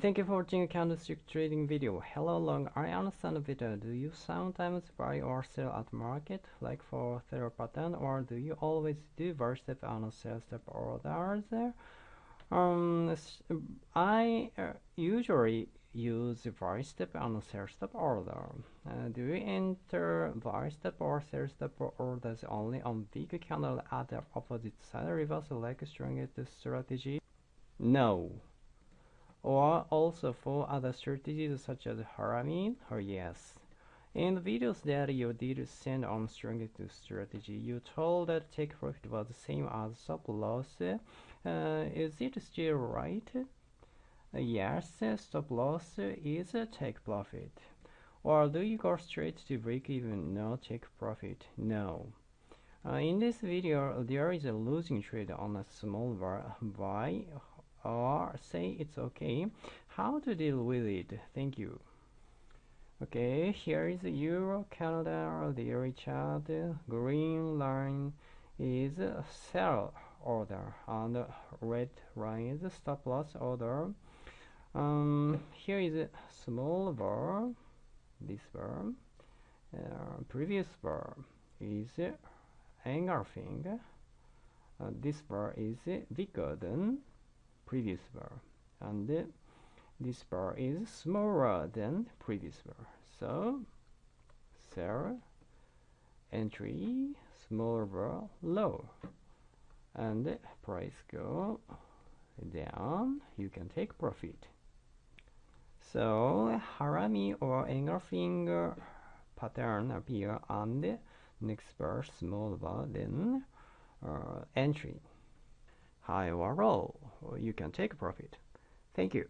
Thank you for watching a candlestick trading video. Hello long, I understand a bit. Do you sometimes buy or sell at market, like for third pattern, or do you always do buy step and sell step orders? Um, I uh, usually use buy step and sell step order. Uh, do you enter buy step or sell step orders only on big candle at the opposite side, reverse like strongest strategy? No or also for other strategies such as Harami or Yes. In the videos that you did send on strategy, you told that take profit was the same as stop loss. Uh, is it still right? Yes, stop loss is a take profit. Or do you go straight to break even? No, take profit. No. Uh, in this video, there is a losing trade on a small bar buy or say it's okay. How to deal with it? Thank you. Okay here is euro canada daily chart green line is sell order and red line is stop loss order. Um, here is a small bar this bar uh, previous bar is engulfing uh, this bar is bigger than previous bar and this bar is smaller than previous bar so sell entry smaller bar low and price go down. You can take profit. So harami or engulfing pattern appear on the next bar small bar then uh, entry high low, you can take a profit. Thank you.